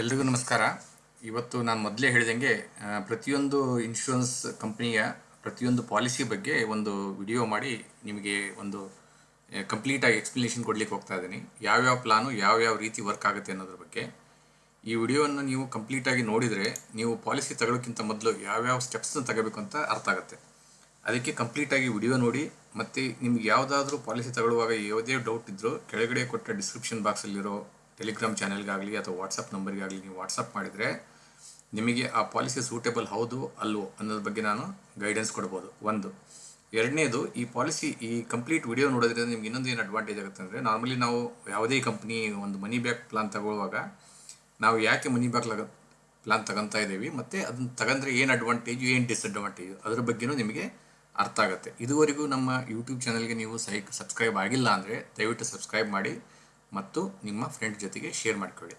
ಎಲ್ರಿಗೂ ನಮಸ್ಕಾರ. ಇವತ್ತು ನಾನು ಮೊದಲೇ ಹೇಳಿದಂಗೆ ಪ್ರತಿಯೊಂದು ಇನ್ಶೂರೆನ್ಸ್ ಕಂಪ್ನಿಯ ಪ್ರತಿಯೊಂದು ಪಾಲಿಸಿ ಬಗ್ಗೆ ಒಂದು ವಿಡಿಯೋ ಮಾಡಿ ನಿಮಗೆ ಒಂದು ಕಂಪ್ಲೀಟಾಗಿ ಎಕ್ಸ್ಪ್ಲನೇಷನ್ ಕೊಡಲಿಕ್ಕೆ ಹೋಗ್ತಾ ಇದ್ದೀನಿ. ಯಾವ್ಯಾವ ಪ್ಲಾನು ಯಾವ್ಯಾವ ರೀತಿ ವರ್ಕ್ ಆಗುತ್ತೆ ಅನ್ನೋದ್ರ ಬಗ್ಗೆ. ಈ ವಿಡಿಯೋವನ್ನು ನೀವು ಕಂಪ್ಲೀಟಾಗಿ ನೋಡಿದರೆ, ನೀವು ಪಾಲಿಸಿ ತಗೊಳ್ಳೋಕ್ಕಿಂತ ಮೊದಲು ಯಾವ್ಯಾವ ಸ್ಟೆಪ್ಸ್ನ ತಗೋಬೇಕು ಅಂತ ಅರ್ಥ ಆಗುತ್ತೆ. ಅದಕ್ಕೆ ಕಂಪ್ಲೀಟಾಗಿ ವಿಡಿಯೋ ನೋಡಿ, ಮತ್ತು ನಿಮ್ಗೆ ಯಾವುದಾದ್ರೂ ಪಾಲಿಸಿ ತಗೊಳ್ಳುವಾಗ ಯಾವುದೇ ಡೌಟ್ ಇದ್ದರೂ ಕೆಳಗಡೆ ಕೊಟ್ಟ ಡಿಸ್ಕ್ರಿಪ್ಷನ್ ಬಾಕ್ಸಲ್ಲಿರೋ ಟೆಲಿಗ್ರಾಮ್ ಚಾನೆಲ್ಗಾಗಲಿ ಅಥವಾ ವಾಟ್ಸಪ್ ನಂಬರ್ಗಾಗಲಿ ನೀವು ವಾಟ್ಸಪ್ ಮಾಡಿದರೆ ನಿಮಗೆ ಆ ಪಾಲಿಸಿ ಸೂಟೇಬಲ್ ಹೌದು, ಅಲ್ವೋ ಅನ್ನೋದ್ರ ಬಗ್ಗೆ ನಾನು ಗೈಡೆನ್ಸ್ ಕೊಡ್ಬೋದು. ಒಂದು. ಎರಡನೇದು, ಈ ಪಾಲಿಸಿ, ಈ ಕಂಪ್ಲೀಟ್ ವಿಡಿಯೋ ನೋಡೋದ್ರಿಂದ ನಿಮ್ಗೆ ಇನ್ನೊಂದು ಏನು ಅಡ್ವಾಂಟೇಜ್ ಆಗುತ್ತೆ ಅಂದರೆ ನಾರ್ಮಲಿ ನಾವು ಯಾವುದೇ ಕಂಪ್ನಿ ಒಂದು ಮನಿ ಬ್ಯಾಕ್ ಪ್ಲಾನ್ ತಗೊಳ್ಳುವಾಗ ನಾವು ಯಾಕೆ ಮನಿ ಬ್ಯಾಕ್ ಲಗ ಪ್ಲಾನ್ ತಗೊತಾ ಇದ್ದೀವಿ, ಮತ್ತು ಅದನ್ನ ತಗೊಂಡ್ರೆ ಏನು ಅಡ್ವಾಂಟೇಜು ಏನು ಡಿಸ್ಅಡ್ವಾಂಟೇಜು ಅದ್ರ ಬಗ್ಗೆನೂ ನಿಮಗೆ ಅರ್ಥ ಆಗುತ್ತೆ. ಇದುವರೆಗೂ ನಮ್ಮ ಯೂಟ್ಯೂಬ್ ಚಾನಲ್ಗೆ ನೀವು ಸೈ ಸಬ್ಸ್ಕ್ರೈಬ್ ಆಗಿಲ್ಲ ಅಂದರೆ ದಯವಿಟ್ಟು ಸಬ್ಸ್ಕ್ರೈಬ್ ಮಾಡಿ. ಮತ್ತು ನಿಮ್ಮ ಫ್ರೆಂಡ್ ಜೊತೆಗೆ ಶೇರ್ ಮಾಡಿಕೊಳ್ಳಿ.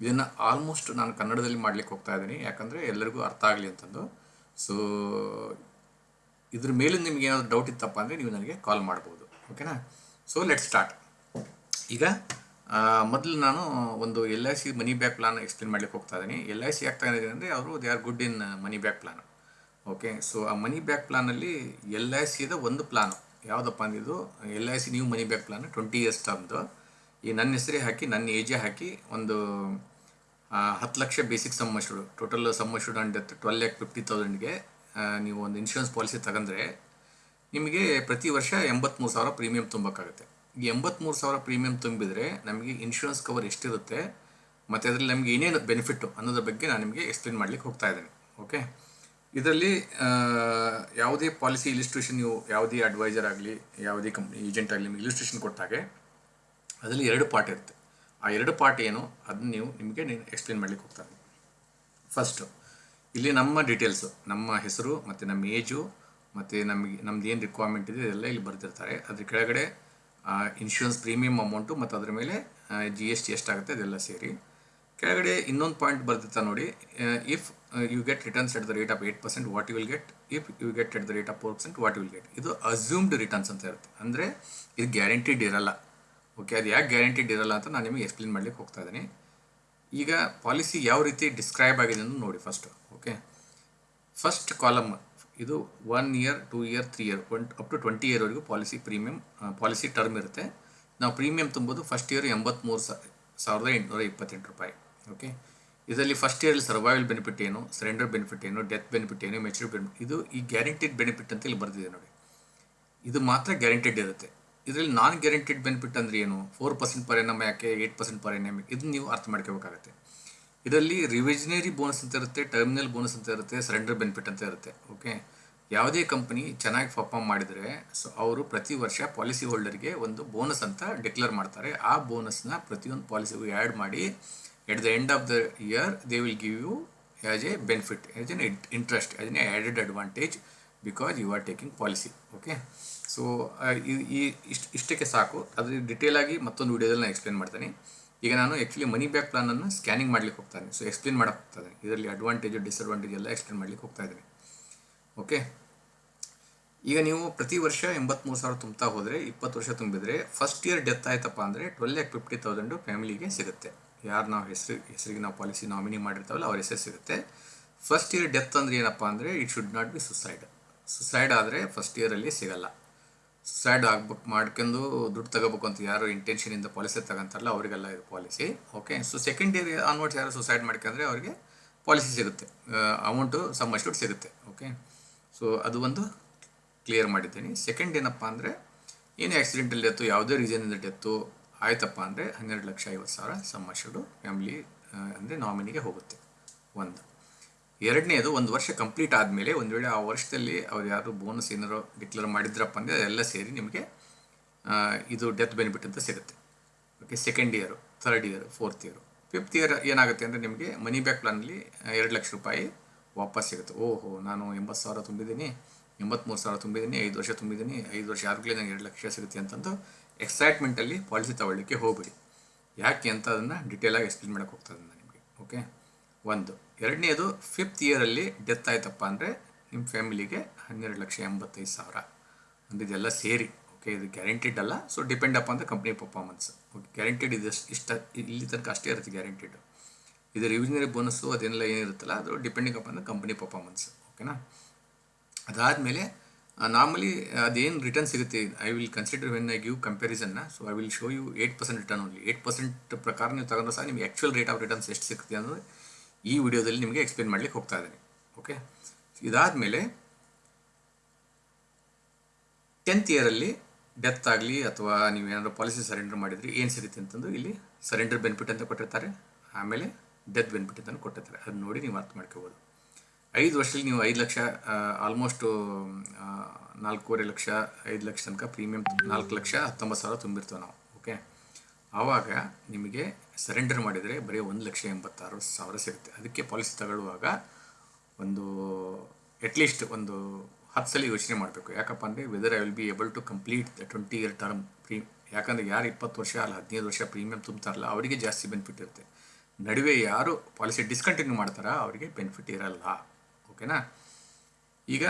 ಇದನ್ನು ಆಲ್ಮೋಸ್ಟ್ ನಾನು ಕನ್ನಡದಲ್ಲಿ ಮಾಡ್ಲಿಕ್ಕೆ ಹೋಗ್ತಾ ಇದ್ದೀನಿ. ಯಾಕಂದರೆ ಎಲ್ಲರಿಗೂ ಅರ್ಥ ಆಗಲಿ ಅಂತಂದು ಸೊ ಇದ್ರ ಮೇಲೆ ನಿಮ್ಗೆ ಏನಾದರೂ ಡೌಟ್ ಇತ್ತಪ್ಪ ಅಂದರೆ ನೀವು ನನಗೆ ಕಾಲ್ ಮಾಡ್ಬೋದು. ಓಕೆನಾ ಸೊ ಲೆಟ್ ಸ್ಟಾರ್ಟ್ ಈಗ ಮೊದಲು ನಾನು ಒಂದು L I C money back plan explain ಮಾಡ್ಲಿಕ್ಕೆ ಹೋಗ್ತಾ ಇದ್ದೀನಿ. ಎಲ್ ಐ ಸಿ ಆಗ್ತಾ ಇದೆ ಅಂದರೆ ಅವರು they are good in money back plan okay so ಆ ಮನಿ ಬ್ಯಾಕ್ ಪ್ಲಾನಲ್ಲಿ ಎಲ್ ಐ ಸಿದ ಒಂದು ಪ್ಲಾನು ಯಾವುದಪ್ಪ ಅಂದಿದ್ದು L I C new money back plan twenty years ಟರ್ಮ್ದು ಈ ನನ್ನ ಹೆಸರೇ ಹಾಕಿ, ನನ್ನ ಏಜೇ ಹಾಕಿ ಒಂದು ಹತ್ತು lakh basic sum assured total sum assured death twelve lakh fifty ತೌಸಂಡ್ಗೆ ನೀವು ಒಂದು ಇನ್ಶೂರೆನ್ಸ್ ಪಾಲಿಸಿ ತಗೊಂಡ್ರೆ ನಿಮಗೆ ಪ್ರತಿ ವರ್ಷ ಎಂಬತ್ತ್ಮೂರು ಸಾವಿರ ಪ್ರೀಮಿಯಂ ತುಂಬಕ್ಕಾಗುತ್ತೆ. ಈ ಎಂಬತ್ತ್ಮೂರು ಸಾವಿರ ಪ್ರೀಮಿಯಂ ತುಂಬಿದರೆ ನಮಗೆ ಇನ್ಶೂರೆನ್ಸ್ ಕವರ್ ಎಷ್ಟಿರುತ್ತೆ, ಮತ್ತು ಅದರಲ್ಲಿ ನಮಗೆ ಏನೇನು ಬೆನಿಫಿಟ್ಟು ಅನ್ನೋದ್ರ ಬಗ್ಗೆ ನಾನು ನಿಮಗೆ ಎಕ್ಸ್ಪ್ಲೇನ್ ಮಾಡ್ಲಿಕ್ಕೆ ಹೋಗ್ತಾ ಇದ್ದೇನೆ. ಓಕೆ ಇದರಲ್ಲಿ ಯಾವುದೇ ಪಾಲಿಸಿ ಇಲಿಸ್ಟ್ರೇಷನ್ ನೀವು ಯಾವುದೇ ಅಡ್ವೈಸರ್ ಆಗಲಿ, ಯಾವುದೇ ಕಂಪ್ನಿ ಏಜೆಂಟ್ ಆಗಲಿ ನಿಮಗೆ ಇಲಿಸ್ಟ್ರೇಷನ್ ಕೊಟ್ಟಾಗೆ ಅದರಲ್ಲಿ ಎರಡು ಪಾರ್ಟ್ ಇರುತ್ತೆ. ಆ ಎರಡು ಪಾರ್ಟ್ ಏನು? ಅದನ್ನ ನೀವು ನಿಮಗೆ ನೀನು ಎಕ್ಸ್ಪ್ಲೇನ್ ಮಾಡ್ಲಿಕ್ಕೆ ಹೋಗ್ತಾರೆ. ಫಸ್ಟು ಇಲ್ಲಿ ನಮ್ಮ ಡೀಟೇಲ್ಸು ನಮ್ಮ ಹೆಸರು ಮತ್ತು ನಮ್ಮ ಏಜು ಮತ್ತು ನಮಗೆ, ನಮ್ದು ಏನು ರಿಕ್ವೈರ್ಮೆಂಟ್ ಇದೆ ಇದೆಲ್ಲ ಇಲ್ಲಿ ಬರ್ತಿರ್ತಾರೆ ಅದ್ರ ಕೆಳಗಡೆ ಇನ್ಶೂರೆನ್ಸ್ ಪ್ರೀಮಿಯಮ್ ಅಮೌಂಟು ಮತ್ತು ಅದರ ಮೇಲೆ ಜಿ ಎಸ್ ಟಿ ಎಷ್ಟಾಗುತ್ತೆ ಅದೆಲ್ಲ ಸೇರಿ. ಕೆಳಗಡೆ ಇನ್ನೊಂದು ಪಾಯಿಂಟ್ ಬರ್ತಿರ್ತಾ ನೋಡಿ. If you get returns at the rate of eight percent what you will get if you get at the rate of four percent what you will get ಇದು assumed returns ಅಂತ ಇರುತ್ತೆ. ಅಂದರೆ ಇದು ಗ್ಯಾರಂಟಿಡ್ ಇರಲ್ಲ. Okay, ಅದು ಯಾಕೆ guaranteed ಇರಲ್ಲ ಅಂತ ನಾನು ನಿಮಗೆ ಎಕ್ಸ್ಪ್ಲೇನ್ ಮಾಡಲಿಕ್ಕೆ ಹೋಗ್ತಾ ಇದ್ದೀನಿ. ಈಗ ಪಾಲಿಸಿ ಯಾವ ರೀತಿ ಡಿಸ್ಕ್ರೈಬ್ ಆಗಿದೆ ಅಂತ ನೋಡಿ ಫಸ್ಟ್ ಓಕೆ? ಫಸ್ಟ್ ಕಾಲಮ್ ಇದು one year two year three year one up to twenty ಇಯರ್ವರೆಗೂ policy premium policy term ಇರುತ್ತೆ. ನಾವು ಪ್ರೀಮಿಯಂ ತುಂಬೋದು ಫಸ್ಟ್ ಇಯರ್ ಎಂಬತ್ತ್ಮೂರು ಸಾವಿರದ ಎಂಟುನೂರ ಇಪ್ಪತ್ತೆಂಟು ರೂಪಾಯಿ, ಓಕೆ? ಇದರಲ್ಲಿ ಫಸ್ಟ್ ಇಯರಲ್ಲಿ ಸರ್ವೈವಲ್ ಬೆನಿಫಿಟ್ ಏನು ಸರೆಂಡರ್ ಬೆನಿಫಿಟ್ ಏನು ಡೆತ್ ಬೆನಿಫಿಟ್ ಏನು ಮೆಚೂರ್ ಬೆನಿಫಿಟ್ ಇದು ಈ ಗ್ಯಾರಂಟಿಡ್ ಬೆನಿಫಿಟ್ ಅಂತ ಇಲ್ಲಿ ಬರ್ತಿದೆ ನೋಡಿ. ಇದು ಮಾತ್ರ ಗ್ಯಾರಂಟಿಡ್ ಇರುತ್ತೆ. ಇದರಲ್ಲಿ ನಾನ್ ಗ್ಯಾರಂಟಿಡ್ ಬೆನಿಫಿಟ್ ಅಂದ್ರೆ ಏನು? ಫೋರ್ ಪರ್ಸೆಂಟ್ ಪರ್ ಎನ್ ಯಾಕೆ ಏಟ್ ಪರ್ಸೆಂಟ್ ಪರ್ ಎನ್ ಇದನ್ನ ನೀವು ಅರ್ಥ ಮಾಡ್ಕೋಬೇಕಾಗತ್ತೆ. ಇದರಲ್ಲಿ ರಿವಿಜನರಿ ಬೋನಸ್ ಅಂತ ಇರುತ್ತೆ ಟರ್ಮಿನಲ್ ಬೋನಸ್ ಅಂತ ಇರುತ್ತೆ ಸರೆಂಡರ್ ಬೆನಿಫಿಟ್ ಅಂತ ಇರುತ್ತೆ ಓಕೆ ಯಾವುದೇ ಕಂಪನಿ ಚೆನ್ನಾಗಿ ಪರ್ಫಾರ್ಮ್ ಮಾಡಿದರೆ ಸೊ ಅವರು ಪ್ರತಿ ವರ್ಷ ಪಾಲಿಸಿ ಹೋಲ್ಡರ್ಗೆ ಒಂದು ಬೋನಸ್ ಅಂತ ಡಿಕ್ಲೇರ್ ಮಾಡ್ತಾರೆ. ಆ ಬೋನಸ್ನ ಪ್ರತಿಯೊಂದು ಪಾಲಿಸಿಗೂ ಆ್ಯಡ್ ಮಾಡಿ at the end of the year they will give you as a benefit as an interest as an added advantage because you are taking policy okay so ಈ ಇಷ್ಟು, ಇಷ್ಟಕ್ಕೆ ಸಾಕು. ಅದು ಡಿಟೇಲ್ ಆಗಿ ಮತ್ತೊಂದು ವಿಡಿಯೋದಲ್ಲಿ ನಾನು ಎಕ್ಸ್ಪ್ಲೇನ್ ಮಾಡ್ತೀನಿ. ಈಗ ನಾನು ಆ್ಯಕ್ಚುಲಿ ಮನಿ ಬ್ಯಾಕ್ ಪ್ಲಾನನ್ನು ಸ್ಕ್ಯಾನಿಂಗ್ ಮಾಡ್ಲಿಕ್ಕೆ ಹೋಗ್ತಾ ಇದ್ದೀನಿ. ಸೊ ಎಕ್ಸ್ಪ್ಲೇನ್ ಮಾಡಕ್ಕೆ ಹೋಗ್ತಾ ಇದ್ದೀನಿ. ಇದರಲ್ಲಿ ಅಡ್ವಾಂಟೇಜು ಡಿಸ್ಅಡ್ವಾಂಟೇಜ್ ಎಲ್ಲ ಎಕ್ಸ್ಪ್ಲೇನ್ ಮಾಡ್ಲಿಕ್ಕೆ ಹೋಗ್ತಾ ಇದ್ದೀನಿ. ಓಕೆ ಈಗ ನೀವು ಪ್ರತಿ ವರ್ಷ ಎಂಬತ್ತ್ಮೂರು ಸಾವಿರ ತುಂಬ್ತಾ ಹೋದರೆ, ಇಪ್ಪತ್ತು ವರ್ಷ ತುಂಬಿದರೆ ಫಸ್ಟ್ ಇಯರ್ ಡೆತ್ ಆಯ್ತಪ್ಪ ಅಂದರೆ ಟ್ವೆಲ್ ಲ್ಯಾಕ್ ಫಿಫ್ಟಿ ತೌಸಂಡು ಫ್ಯಾಮಿಲಿಗೆ ಸಿಗುತ್ತೆ. ಯಾರು ನಾವು ಹೆಸರು, ಹೆಸರಿಗೆ ನಾವು ಪಾಲಿಸಿ ನಾಮಿನಿ ಮಾಡಿರ್ತಾವಲ್ಲ, ಅವ್ರ ಹೆಸರು ಸಿಗುತ್ತೆ. ಫಸ್ಟ್ ಇಯರ್ ಡೆತ್ ಅಂದರೆ ಏನಪ್ಪ ಅಂದರೆ it should not be suicide suicide ಆದರೆ ಫಸ್ಟ್ ಇಯರಲ್ಲಿ ಸಿಗಲ್ಲ. ಸುಸೈಡ್ ಆಗ್ಬಿಟ್ಟು ಮಾಡ್ಕೊಂಡು ದುಡ್ಡು ತಗೋಬೇಕು ಅಂತ ಯಾರು ಇಂಟೆನ್ಷನಿಂದ ಪಾಲಿಸಿ ತಗೊಂತಾರಲ್ಲ ಅವರಿಗೆಲ್ಲ ಇದು policy okay so second year onwards ಯಾರು ಸುಸೈಡ್ ಮಾಡ್ಕೊಂಡ್ರೆ ಅವರಿಗೆ ಪಾಲಿಸಿ ಸಿಗುತ್ತೆ. ಅಮೌಂಟು ಸಮ್ ಅಷ್ಟು ಸಿಗುತ್ತೆ. ಓಕೆ ಸೊ ಅದು ಒಂದು ಕ್ಲಿಯರ್ ಮಾಡಿದ್ದೀನಿ. ಸೆಕೆಂಡ್ ಏನಪ್ಪ ಅಂದರೆ, ಏನು ಆಕ್ಸಿಡೆಂಟಲ್ಲಿ ಡೆತ್ತು ಯಾವುದೇ ರೀಸನಿಂದ ಡೆತ್ತು ಆಯ್ತಪ್ಪ ಅಂದರೆ ಹನ್ನೆರಡು ಲಕ್ಷ ಐವತ್ತು ಸಾವಿರ ಸಮ್ ಫ್ಯಾಮಿಲಿ ಅಂದರೆ ನಾಮಿನಿಗೆ ಹೋಗುತ್ತೆ. ಒಂದು. ಎರಡನೇದು ಒಂದು ವರ್ಷ ಕಂಪ್ಲೀಟ್ ಆದಮೇಲೆ ಒಂದು ವೇಳೆ ಆ ವರ್ಷದಲ್ಲಿ ಅವ್ರು ಯಾರು ಬೋನಸ್ ಏನಾರು ಡಿಕ್ಲೇರ್ ಮಾಡಿದ್ರಪ್ಪ ಅಂದರೆ ಅದೆಲ್ಲ ಸೇರಿ ನಿಮಗೆ ಇದು ಡೆತ್ ಬೆನಿಫಿಟ್ ಅಂತ ಸಿಗುತ್ತೆ. Okay second year third year fourth year fifth year ಏನಾಗುತ್ತೆ ಅಂದರೆ ನಿಮಗೆ ಮನಿ ಬ್ಯಾಕ್ ಪ್ಲಾನಲ್ಲಿ ಎರಡು ಲಕ್ಷ ರೂಪಾಯಿ ವಾಪಸ್ ಸಿಗುತ್ತೆ. ಓಹೋ, ನಾನು ಎಂಬತ್ತು ಸಾವಿರ ತುಂಬಿದ್ದೀನಿ ಎಂಬತ್ತ್ಮೂರು ಸಾವಿರ ತುಂಬಿದ್ದೀನಿ, ಐದು ವರ್ಷ ತುಂಬಿದ್ದೀನಿ, ಐದು ವರ್ಷ ಆದ್ಮೇಲೆ ನನಗೆ ಎರಡು ಲಕ್ಷ ಸಿಗುತ್ತೆ ಅಂತಂದು ಎಕ್ಸೈಟ್ಮೆಂಟಲ್ಲಿ ಪಾಲಿಸಿ ತಗೊಳ್ಳಿಕ್ಕೆ ಹೋಗ್ಬಿಡಿ. ಯಾಕೆ ಅಂತ ಅದನ್ನು ಡಿಟೇಲಾಗಿ ಎಕ್ಸ್ಪ್ಲೇನ್ ಮಾಡೋಕ್ಕೆ ಹೋಗ್ತದೆ ನಿಮಗೆ. ಓಕೆ ಒಂದು. ಎರಡನೇದು ಫಿಫ್ತ್ ಇಯರಲ್ಲಿ ಡೆತ್ ಆಯ್ತಪ್ಪ ಅಂದರೆ ನಿಮ್ಮ ಫ್ಯಾಮಿಲಿಗೆ ಹನ್ನೆರಡು ಲಕ್ಷ ಎಂಬತ್ತೈದು ಸಾವಿರ. ಅಂದರೆ ಇದೆಲ್ಲ ಸೇರಿ ಓಕೆ ಇದು ಗ್ಯಾರಂಟಿಡ್ ಅಲ್ಲ so depend up the company performance okay guaranteed ಇದು ಇಷ್ಟ, ಇಲ್ಲಿ ತನಕ ಅಷ್ಟೇ ಇರುತ್ತೆ ಗ್ಯಾರಂಟಿಡ್ ಇದು ರಿವಿಷನರಿ ಬೋನಸ್ಸು ಅದೆಲ್ಲ ಏನಿರುತ್ತಲ್ಲ, ಅದು depending up the company performance ಓಕೆನಾ ಅದಾದಮೇಲೆ ನಾರ್ಮಲಿ ಅದೇನು ರಿಟರ್ನ್ ಸಿಗುತ್ತೆ I will consider when I give ಕಂಪ್ಯಾರಿಸನ್ನ so I will show you eight percent return only eight percent ಪ್ರಕಾರ ನೀವು ತಗೊಂಡ್ರೆ ಸಹ ನಿಮಗೆ ಆ್ಯಕ್ಚುಯಲ್ ರೇಟ್ ಆಫ್ ರಿಟರ್ನ್ಸ್ ಎಷ್ಟು ಸಿಗುತ್ತೆ ಅನ್ನೋದು ಈ ವಿಡಿಯೋದಲ್ಲಿ ನಿಮಗೆ ಎಕ್ಸ್ಪ್ಲೇನ್ ಮಾಡಲಿಕ್ಕೆ ಹೋಗ್ತಾ ಇದ್ದೀನಿ. ಓಕೆ ಇದಾದಮೇಲೆ ಟೆಂತ್ ಇಯರಲ್ಲಿ ಡೆತ್ ಆಗಲಿ ಅಥವಾ ನೀವು ಏನಾದರೂ ಪಾಲಿಸಿ ಸರೆಂಡರ್ ಮಾಡಿದರೆ ಏನು ಸಿಗುತ್ತೆ ಅಂತಂದು ಇಲ್ಲಿ ಸರೆಂಡರ್ ಬೆನಿಫಿಟ್ ಅಂತ ಕೊಟ್ಟಿರ್ತಾರೆ. ಆಮೇಲೆ ಡೆತ್ ಬೆನಿಫಿಟ್ ಅಂತ ಕೊಟ್ಟಿರ್ತಾರೆ. ಅದನ್ನ ನೋಡಿ ನೀವು ಅರ್ಥ ಮಾಡ್ಕೋಬೋದು. ಐದು ವರ್ಷದಲ್ಲಿ ನೀವು ಐದು ಲಕ್ಷ ಆಲ್ಮೋಸ್ಟು ನಾಲ್ಕೂವರೆ ಲಕ್ಷ, ಐದು ಲಕ್ಷ ತನಕ ಪ್ರೀಮಿಯಂ ನಾಲ್ಕು ಲಕ್ಷ ಹತ್ತೊಂಬತ್ತು ಸಾವಿರ ತುಂಬಿರ್ತೇವೆ ನಾವು. ಓಕೆ ಆವಾಗ ನಿಮಗೆ ಸರೆಂಡರ್ ಮಾಡಿದರೆ ಬರೀ ಒಂದು ಲಕ್ಷ ಎಂಬತ್ತಾರು ಸಾವಿರ ಸಿಗುತ್ತೆ. ಅದಕ್ಕೆ ಪಾಲಿಸಿ ತಗೊಳ್ಳುವಾಗ ಒಂದು ಅಟ್ಲೀಸ್ಟ್ ಒಂದು ಹತ್ತು ಸಲ ಯೋಚನೆ ಮಾಡಬೇಕು. ಯಾಕಪ್ಪ ಅಂದರೆ whether I will be able to complete the twenty year term pre ಯಾಕಂದರೆ ಯಾರು ಇಪ್ಪತ್ತು ವರ್ಷ ಅಲ್ಲ, ಹದಿನೈದು ವರ್ಷ ಪ್ರೀಮಿಯಂ ತುಂಬ್ತಾರಲ್ಲ, ಅವರಿಗೆ ಜಾಸ್ತಿ ಬೆನಿಫಿಟ್ ಇರುತ್ತೆ. ನಡುವೆ ಯಾರು ಪಾಲಿಸಿ ಡಿಸ್ಕಂಟಿನ್ಯೂ ಮಾಡ್ತಾರೋ ಅವರಿಗೆ ಬೆನಿಫಿಟ್ ಇರಲ್ಲ. ಓಕೆನಾ ಈಗ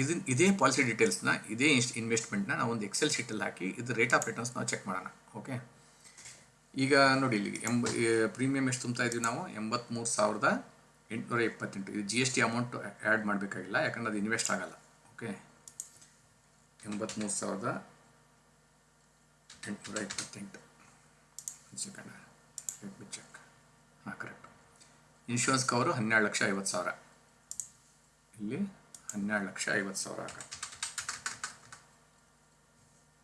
ಇದನ್ನ ಇದೇ ಪಾಲಿಸಿ ಡೀಟೇಲ್ಸ್ನ ಇದೇ ಇನ್ವೆಸ್ಟ್ಮೆಂಟ್ನ ನಾವು ಒಂದು ಎಕ್ಸೆಲ್ ಶೀಟಲ್ಲಿ ಹಾಕಿ ಇದು ರೇಟ್ ಆಫ್ ರಿಟರ್ನ್ಸ್ ನಾವು ಚೆಕ್ ಮಾಡೋಣ. ಓಕೆ ಈಗ ನೋಡಿ ಇಲ್ಲಿ ಎಂಬ ಪ್ರೀಮಿಯಂ ಎಷ್ಟು ತುಂಬ್ತಾ ಇದ್ದೀವಿ ನಾವು? ಎಂಬತ್ತ್ಮೂರು ಸಾವಿರದ ಎಂಟುನೂರ ಇಪ್ಪತ್ತೆಂಟು ಇದು G S T amount add ಮಾಡಬೇಕಾಗಿಲ್ಲ, ಯಾಕಂದ್ರೆ ಅದು ಇನ್ವೆಸ್ಟ್ ಆಗಲ್ಲ. ಓಕೆ ಎಂಬತ್ತ್ಮೂರು ಸಾವಿರದ ಎಂಟುನೂರ ಇಪ್ಪತ್ತೆಂಟು ಸೆಕೆಂಡ್ ಚೆಕ್ ಹಾಂ ಕರೆಕ್ಟ್ ಇನ್ಶೂರೆನ್ಸ್ ಕವರು ಹನ್ನೆರಡು ಲಕ್ಷ ಐವತ್ತು ಸಾವಿರ. ಇಲ್ಲಿ ಹನ್ನೆರಡು ಲಕ್ಷ ಐವತ್ತು ಸಾವಿರ ಹಾಕ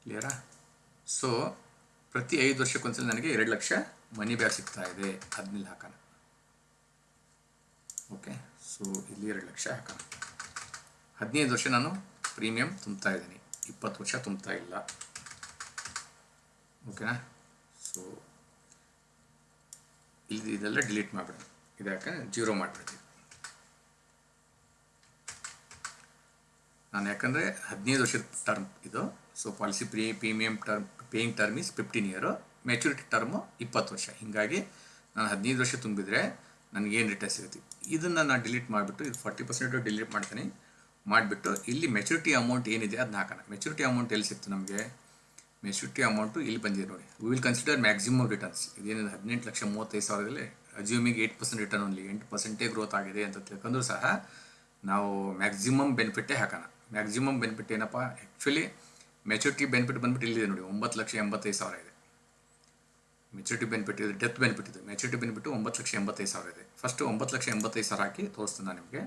ಕ್ಲಿಯರಾ ಸೊ ಪ್ರತಿ ಐದು ವರ್ಷಕ್ಕೊಂದ್ಸಲ ನನಗೆ ಎರಡು ಲಕ್ಷ ಮನಿ ಬ್ಯಾಕ್ ಸಿಗ್ತಾ ಇದೆ. ಅದನ್ನೆಲ್ಲ ಹಾಕೋಣ. ಓಕೆ ಸೊ ಇಲ್ಲಿ ಎರಡು ಲಕ್ಷ ಹಾಕೋಣ. ಹದಿನೈದು ವರ್ಷ ನಾನು ಪ್ರೀಮಿಯಂ ತುಂಬ್ತಾ ಇದ್ದೀನಿ. ಇಪ್ಪತ್ತು ವರ್ಷ ತುಂಬ್ತಾ ಇಲ್ಲ. ಓಕೆನಾ ಸೊ ಇಲ್ಲಿ ಇದೆಲ್ಲ ಡಿಲೀಟ್ ಮಾಡಿಬಿಡೋಣ. ಇದು ಯಾಕಂದ್ರೆ ಜೀರೋ ಮಾಡಿಬಿಡ್ತೀವಿ ನಾನು ಯಾಕಂದರೆ ಹದಿನೈದು ವರ್ಷದ ಟರ್ಮ್ ಇದು. So policy pre premium term paying term is fifteen year maturity term ಇಪ್ಪತ್ತು ವರ್ಷ. ಹೀಗಾಗಿ ನಾನು ಹದಿನೈದು ವರ್ಷ ತುಂಬಿದರೆ ನನಗೇನು ರಿಟರ್ನ್ ಸಿಗುತ್ತೆ? ಇದನ್ನು ನಾನು ಡಿಲೀಟ್ ಮಾಡಿಬಿಟ್ಟು ಇದು ಫಾರ್ಟಿ ಪರ್ಸೆಂಟು ಡಿಲೀಟ್ ಮಾಡ್ತೀನಿ. ಮಾಡಿಬಿಟ್ಟು ಇಲ್ಲಿ ಮೆಚುರಿಟಿ ಅಮೌಂಟ್ ಏನಿದೆ ಅದನ್ನ ಹಾಕೋಣ. ಮೆಚುರಿಟಿ ಅಮೌಂಟ್ ಎಲ್ಲಿ ಸಿಕ್ತು ನಮಗೆ? ಮೆಚುರಿಟಿ ಅಮೌಂಟು ಇಲ್ಲಿ ಬಂದಿದೆ ನೋಡಿ. We will consider maximum returns ಇದೇನಿದೆ ಹದಿನೆಂಟು ಲಕ್ಷ ಮೂವತ್ತೈದು ಸಾವಿರದಲ್ಲಿ assuming eight percent return only ಎಂಟು ಪರ್ಸೆಂಟೇ ಗ್ರೋತ್ ಆಗಿದೆ ಅಂತ ತಿಳ್ಕೊಂಡ್ರೂ ಸಹ ನಾವು ಮ್ಯಾಕ್ಸಿಮಮ್ ಬೆನಿಫಿಟ್ಟೇ ಹಾಕೋಣ. ಮ್ಯಾಕ್ಸಿಮಮ್ ಬೆನಿಫಿಟ್ ಏನಪ್ಪ? ಆ್ಯಕ್ಚುಲಿ ಮೆಚುರಿಟಿ ಬೆನಿಫಿಟ್ ಬಂದ್ಬಿಟ್ಟು ಇಲ್ಲಿದೆ ನೋಡಿ, ಒಂಬತ್ತು ಲಕ್ಷ ಎಂಬತ್ತೈದು ಸಾವಿರ ಇದೆ. ಮೆಚುರಿಟಿ ಬೆನಿಫಿಟ್ ಇದೆ ಡೆತ್ ಬೆನಿಫಿಟ್ ಇದೆ. ಮೆಚುರಿಟಿ ಬೆನಿಫಿಟ್ ಒಂಬತ್ತು ಲಕ್ಷ ಎಂಬತ್ತೈದು ಸಾವಿರ ಇದೆ. ಫಸ್ಟ್ ಒಂಬತ್ತು ಲಕ್ಷ ಎಂಬತ್ತೈದು ಸಾವಿರ ಹಾಕಿ ತೋರಿಸ್ತೀನಿ ನಾನು ನಿಮಗೆ.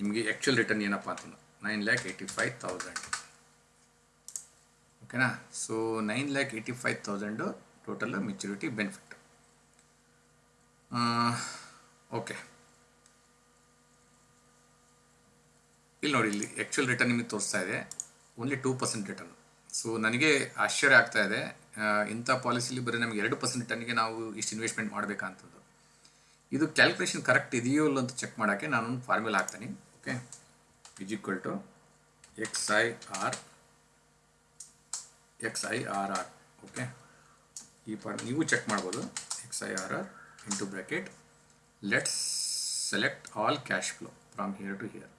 ನಿಮಗೆ ಆ್ಯಕ್ಚುಯಲ್ ರಿಟರ್ನ್ ಏನಪ್ಪ ಅಂತ nine lakh eighty five thousand ಓಕೆನಾ so nine lakh eighty five thousand total maturity benefit okay ಇಲ್ಲಿ ನೋಡಿ, ಇಲ್ಲಿ ಆ್ಯಕ್ಚುಯಲ್ ರಿಟರ್ನ್ ನಿಮಗೆ ತೋರಿಸ್ತಾ ಇದೆ. Only two percent return so ನನಗೆ ಆಶ್ಚರ್ಯ ಆಗ್ತಾ ಇದೆ. ಇಂಥ ಪಾಲಿಸಿಲಿ ಬರೀ ನಮಗೆ ಎರಡು ಪರ್ಸೆಂಟ್ ರಿಟರ್ನ್ಗೆ ನಾವು ಇಷ್ಟು ಇನ್ವೆಸ್ಟ್ಮೆಂಟ್ ಮಾಡಬೇಕಂತದ್ದು. ಇದು ಕ್ಯಾಲ್ಕುಲೇಷನ್ ಕರೆಕ್ಟ್ ಇದೆಯೋ ಇಲ್ಲ ಅಂತ ಚೆಕ್ ಮಾಡೋಕ್ಕೆ ನಾನು ಒಂದು ಫಾರ್ಮುಲಾ ಹಾಕ್ತೀನಿ. Okay is equal to X I R X I R R okay ಈ ಫಾರ್ಮ್ ನೀವು ಚೆಕ್ ಮಾಡ್ಬೋದು. X I R R into bracket let's select all cash flow from here to here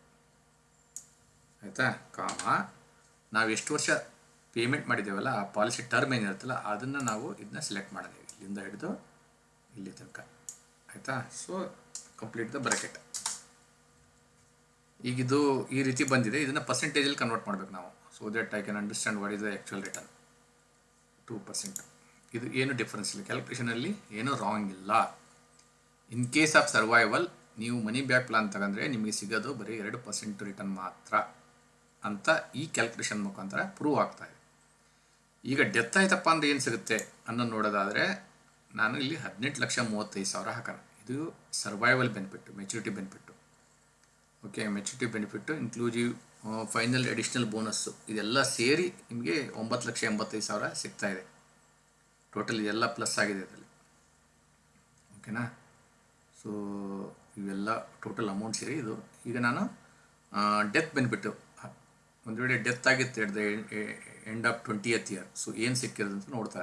ಆಯಿತಾ? Comma. ನಾವು ಎಷ್ಟು ವರ್ಷ payment ಮಾಡಿದ್ದೇವಲ್ಲ, ಆ policy term ಏನಿರುತ್ತಲ್ಲ, ಅದನ್ನು ನಾವು ಇದನ್ನ ಸೆಲೆಕ್ಟ್ ಮಾಡಿದ್ದೀವಿ. ಇಲ್ಲಿಂದ ಹಿಡಿದು ಇಲ್ಲಿ ತನಕ. ಆಯಿತಾ? ಸೊ ಕಂಪ್ಲೀಟ್ ದ ಬ್ರಾಕೆಟ್ ಈಗ ಇದು ಈ ರೀತಿ ಬಂದಿದೆ. ಇದನ್ನು ಪರ್ಸೆಂಟೇಜಲ್ಲಿ ಕನ್ವರ್ಟ್ ಮಾಡಬೇಕು ನಾವು. So that I can understand what is the actual return two percent ಇದು ಏನು ಡಿಫ್ರೆನ್ಸ್ ಇಲ್ಲ. ಕ್ಯಾಲ್ಕುಲೇಷನಲ್ಲಿ ಏನೂ ರಾಂಗ್ ಇಲ್ಲ. ಇನ್ ಕೇಸ್ ಆಫ್ ಸರ್ವೈವಲ್ ನೀವು ಮನಿ ಬ್ಯಾಕ್ ಪ್ಲಾನ್ ತಗೊಂಡ್ರೆ ನಿಮಗೆ ಸಿಗೋದು ಬರೀ ಎರಡು ಪರ್ಸೆಂಟ್ ರಿಟರ್ನ್ ಮಾತ್ರ. ಅಂತ ಈ ಕ್ಯಾಲ್ಕುಲೇಷನ್ ಮುಖಾಂತರ ಪ್ರೂವ್ ಆಗ್ತಾ ಇದೆ. ಈಗ ಡೆತ್ ಆಯ್ತಪ್ಪ ಅಂದ್ರೆ ಏನು ಸಿಗುತ್ತೆ ಅನ್ನೋದು ನೋಡೋದಾದರೆ ನಾನು ಇಲ್ಲಿ ಹದಿನೆಂಟು ಲಕ್ಷ ಮೂವತ್ತೈದು ಸಾವಿರ ಹಾಕೋಣ. ಇದು survival benefit maturity benefit okay maturity benefit inclusive final additional bonus ಇದೆಲ್ಲ ಸೇರಿ ನಿಮಗೆ ಒಂಬತ್ತು ಲಕ್ಷ ಎಂಬತ್ತೈದು ಸಾವಿರ ಸಿಗ್ತಾ ಇದೆ. ಟೋಟಲ್ ಇದೆಲ್ಲ ಪ್ಲಸ್ ಆಗಿದೆ ಇದರಲ್ಲಿ ಓಕೆನಾ ಸೊ ಇವೆಲ್ಲ ಟೋಟಲ್ ಅಮೌಂಟ್ ಸೇರಿ ಇದು. ಈಗ ನಾನು ಡೆತ್ ಬೆನಿಫಿಟ್ಟು ಒಂದು ವೇಳೆ ಡೆತ್ ಆಗಿತ್ತು at the end of twentieth year so ಏನು ಸಿಕ್ಕಿದೆ ಅಂತ ನೋಡ್ತಾ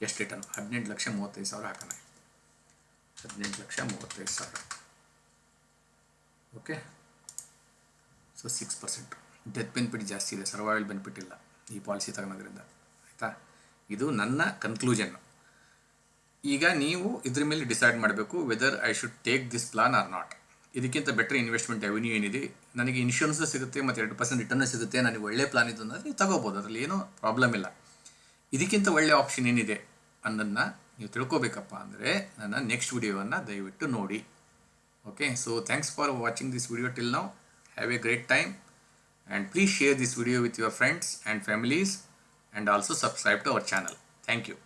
ಎಷ್ಟು ರಿಟರ್ನ್ ಹದಿನೆಂಟು ಲಕ್ಷ ಮೂವತ್ತೈದು ಸಾವಿರ ಹಾಕೋಣ. ಹದಿನೆಂಟು ಲಕ್ಷ ಮೂವತ್ತೈದು ಸಾವಿರ. Okay so six percent death benefit ಜಾಸ್ತಿ ಇದೆ ಸರ್ವೈವಲ್ ಬೆನಿಫಿಟ್ ಇಲ್ಲ ಈ ಪಾಲಿಸಿ ತಗೊಳೋದ್ರಿಂದ. ಆಯಿತಾ? ಇದು ನನ್ನ ಕನ್ಕ್ಲೂಷನ್ ಈಗ ನೀವು ಇದ್ರ ಮೇಲೆ ಡಿಸೈಡ್ ಮಾಡಬೇಕು whether I should take this plan or not ಇದಕ್ಕಿಂತ ಬೆಟರ್ ಇನ್ವೆಸ್ಟ್ಮೆಂಟ್ ಅವೆನ್ಯೂ ಏನಿದೆ? ನನಗೆ ಇನ್ಶೂರೆನ್ಸ್ ಸಿಗುತ್ತೆ ಮತ್ತು ಎರಡು ಪರ್ಸೆಂಟ್ ರಿಟರ್ನ್ ಸಿಗುತ್ತೆ, ನನಗೆ ಒಳ್ಳೆ ಪ್ಲಾನ್ ಇದು ಅಂದರೆ ತಗೋಬೋದು, ಅದರಲ್ಲಿ ಏನೂ ಪ್ರಾಬ್ಲಮ್ ಇಲ್ಲ. ಇದಕ್ಕಿಂತ ಒಳ್ಳೆ ಆಪ್ಷನ್ ಏನಿದೆ ಅನ್ನೋದನ್ನ ನೀವು ತಿಳ್ಕೊಬೇಕಪ್ಪ ಅಂದರೆ ನನ್ನ ನೆಕ್ಸ್ಟ್ ವಿಡಿಯೋವನ್ನು ದಯವಿಟ್ಟು ನೋಡಿ. Okay so thanks for watching this video till now have a great time and please share this video with your friends and families and also subscribe to our channel thank you